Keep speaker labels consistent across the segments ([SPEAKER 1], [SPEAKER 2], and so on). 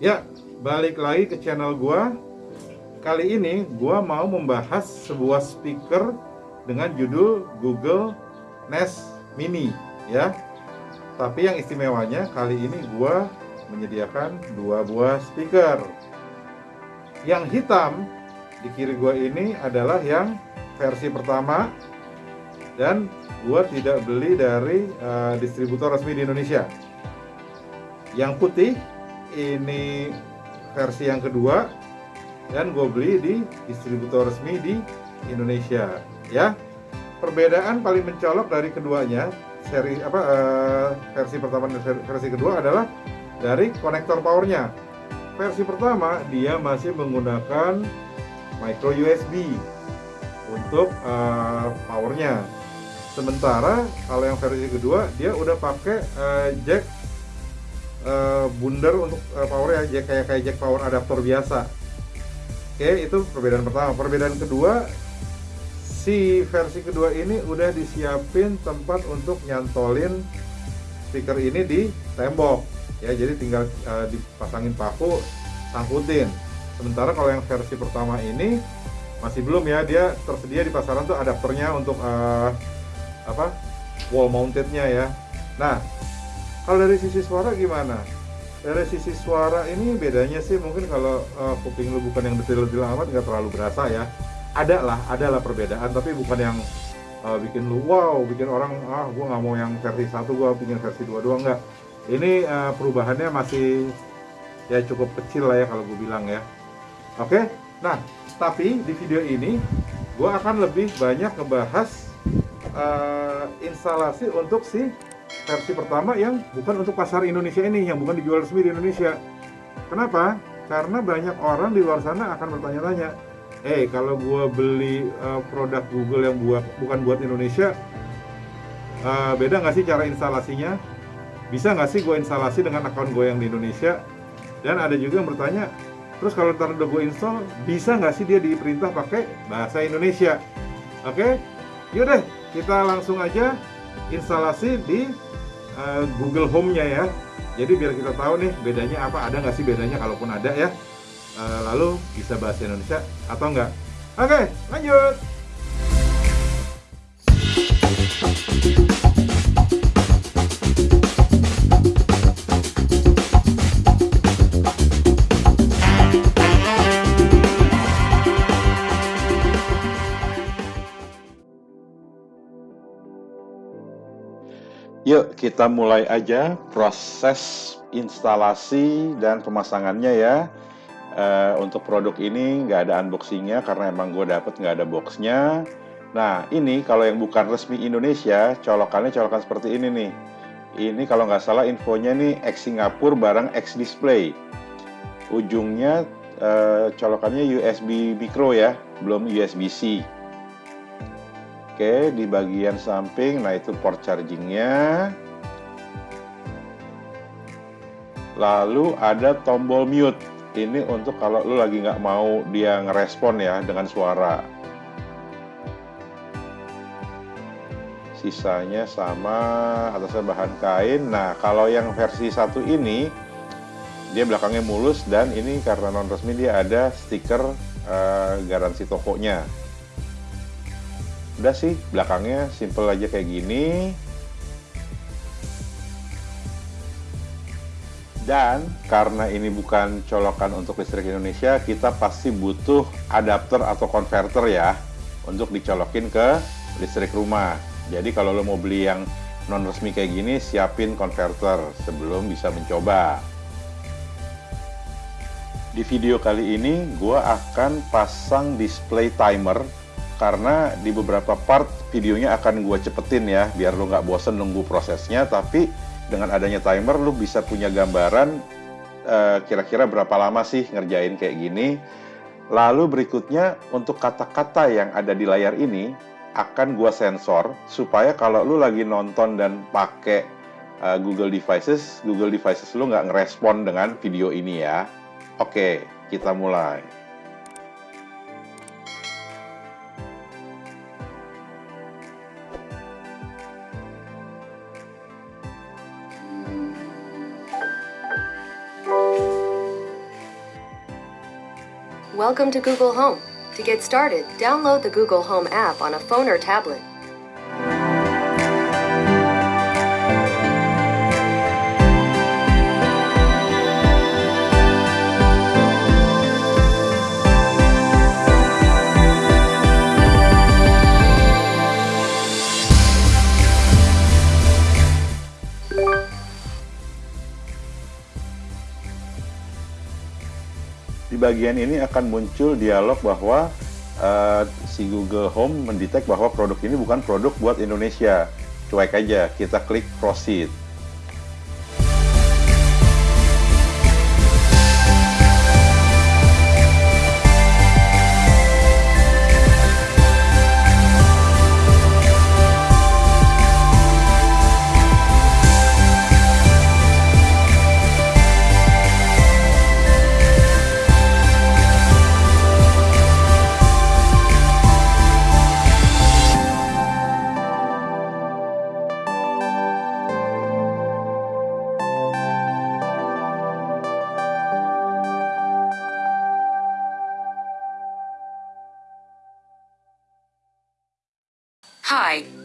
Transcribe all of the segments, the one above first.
[SPEAKER 1] Ya, balik lagi ke channel gua. Kali ini gua mau membahas sebuah speaker dengan judul Google Nest Mini ya. Tapi yang istimewanya kali ini gua menyediakan dua buah speaker. Yang hitam di kiri gua ini adalah yang versi pertama dan gua tidak beli dari uh, distributor resmi di Indonesia. Yang putih ini versi yang kedua dan gue beli di distributor resmi di Indonesia ya. Perbedaan paling mencolok dari keduanya seri apa uh, versi pertama dan versi kedua adalah dari konektor powernya. Versi pertama dia masih menggunakan micro USB untuk uh, powernya. Sementara kalau yang versi kedua dia udah pakai uh, jack uh, bundar untuk uh, power ya jack kayak kayak jack power adapter biasa. Oke itu perbedaan pertama. Perbedaan kedua si versi kedua ini udah disiapin tempat untuk nyantolin speaker ini di tembok. Ya jadi tinggal uh, dipasangin paku sangkutin sementara kalau yang versi pertama ini masih belum ya. Dia tersedia di pasaran tuh adapternya untuk uh, apa? Wall mountednya ya. Nah kalau dari sisi suara gimana? Dari sisi suara ini bedanya sih mungkin kalau uh, kuping lu bukan yang detil-detil amat nggak terlalu berasa ya. Ada lah, ada lah perbedaan tapi bukan yang uh, bikin lu wow, bikin orang ah gua nggak mau yang versi satu, gua bikin versi dua doang nggak. Ini uh, perubahannya masih ya cukup kecil lah ya kalau gue bilang ya. Oke, nah tapi di video ini gue akan lebih banyak ngebahas uh, instalasi untuk si versi pertama yang bukan untuk pasar Indonesia ini, yang bukan dijual resmi di Indonesia. Kenapa? Karena banyak orang di luar sana akan bertanya-tanya, eh kalau gue beli uh, produk Google yang buat bukan buat Indonesia, uh, beda nggak sih cara instalasinya? Bisa nggak sih gue instalasi dengan akun gue yang di Indonesia? Dan ada juga yang bertanya, terus kalau ntar udah gue install, bisa nggak sih dia diperintah pakai bahasa Indonesia? Oke, okay? yaudah kita langsung aja instalasi di uh, Google Home-nya ya. Jadi biar kita tahu nih bedanya apa, ada nggak sih bedanya kalaupun ada ya. Uh, lalu bisa bahasa Indonesia atau enggak. Oke, lanjut. Yuk kita mulai aja proses instalasi dan pemasangannya ya. Uh, untuk produk ini nggak ada unboxingnya karena emang gue dapet nggak ada boxnya. Nah ini kalau yang bukan resmi Indonesia, colokannya colokan seperti ini nih. Ini kalau nggak salah infonya nih X Singapura barang X Display. Ujungnya uh, colokannya USB micro ya, belum USB-C. Oke, di bagian samping, nah itu port chargingnya. Lalu ada tombol mute. Ini untuk kalau lu lagi nggak mau dia ngerespon ya dengan suara. Sisanya sama atasnya bahan kain. Nah, kalau yang versi satu ini dia belakangnya mulus dan ini karena non resmi dia ada stiker uh, garansi tokonya udah sih belakangnya simple aja kayak gini. Dan karena ini bukan colokan untuk listrik Indonesia kita pasti butuh adapter atau converter ya untuk dicolokin ke listrik rumah. Jadi kalau lo mau beli yang non resmi kayak gini siapin converter sebelum bisa mencoba. Di video kali ini gue akan pasang display timer karena di beberapa part videonya akan gue cepetin ya biar lo nggak bosen nunggu prosesnya tapi dengan adanya timer lo bisa punya gambaran eh, kira-kira uh, berapa lama sih ngerjain kayak gini. Lalu berikutnya untuk kata-kata yang ada di layar ini akan gue sensor supaya kalau lo lagi nonton dan pakai uh, Google Devices Google Devices lo nggak ngerespon dengan video ini ya. Oke kita mulai
[SPEAKER 2] Welcome to Google Home. To get started, download the Google Home app on a phone or tablet.
[SPEAKER 3] Bagian ini akan muncul dialog bahwa uh, si Google Home mendetek bahwa produk ini bukan produk buat Indonesia. Cuek aja, kita klik proceed.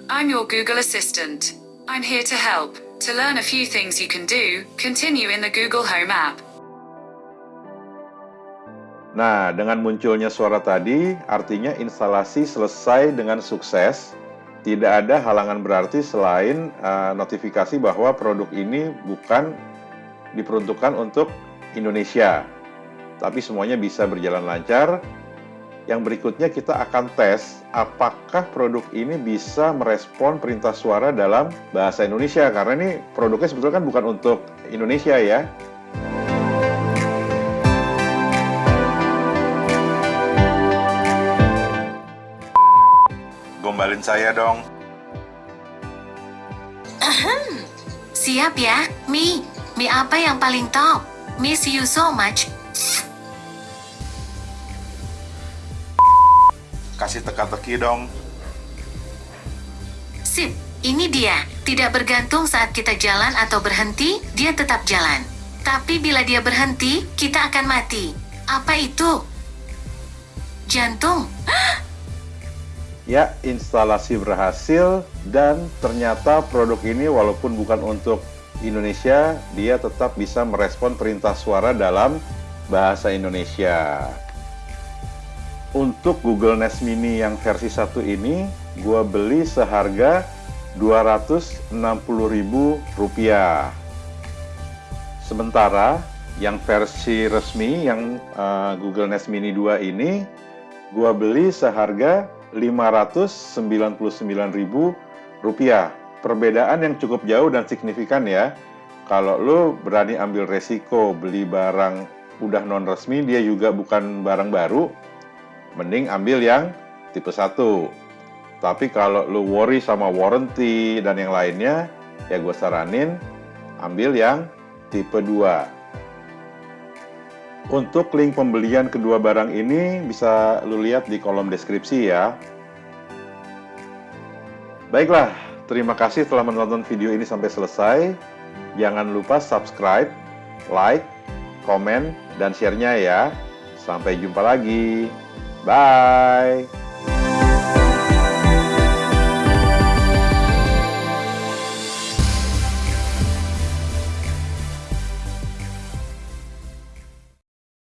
[SPEAKER 4] I'm your Google Assistant. I'm here to help. To learn a few things you can do, continue in the Google Home app.
[SPEAKER 3] Nah, dengan munculnya suara tadi, artinya instalasi selesai dengan sukses. Tidak ada halangan berarti selain uh, notifikasi bahwa produk ini bukan diperuntukkan untuk Indonesia. Tapi semuanya bisa berjalan lancar. Yang berikutnya kita akan tes apakah produk ini bisa merespon perintah suara dalam bahasa Indonesia. Karena ini produknya sebetulnya kan bukan untuk Indonesia ya. Gombalin saya dong.
[SPEAKER 5] Siap ya, Mi. Mi apa yang paling top? Miss you so much.
[SPEAKER 3] Kasih teka-teki dong.
[SPEAKER 5] Sip, ini dia. Tidak bergantung saat kita jalan atau berhenti, dia tetap jalan. Tapi bila dia berhenti, kita akan mati. Apa itu? Jantung.
[SPEAKER 3] Ya, instalasi berhasil dan ternyata produk ini walaupun bukan untuk Indonesia, dia tetap bisa merespon perintah suara dalam bahasa Indonesia. Untuk Google Nest Mini yang versi 1 ini, gua beli seharga Rp260.000. Sementara yang versi resmi yang uh, Google Nest Mini 2 ini, gua beli seharga Rp599.000. Perbedaan yang cukup jauh dan signifikan ya. Kalau lo berani ambil resiko beli barang udah non resmi, dia juga bukan barang baru, mending ambil yang tipe 1. Tapi kalau lo worry sama warranty dan yang lainnya, ya gue saranin ambil yang tipe 2. Untuk link pembelian kedua barang ini bisa lu lihat di kolom deskripsi ya. Baiklah, terima kasih telah menonton video ini sampai selesai. Jangan lupa subscribe, like, komen, dan share-nya ya. Sampai jumpa lagi. Bye.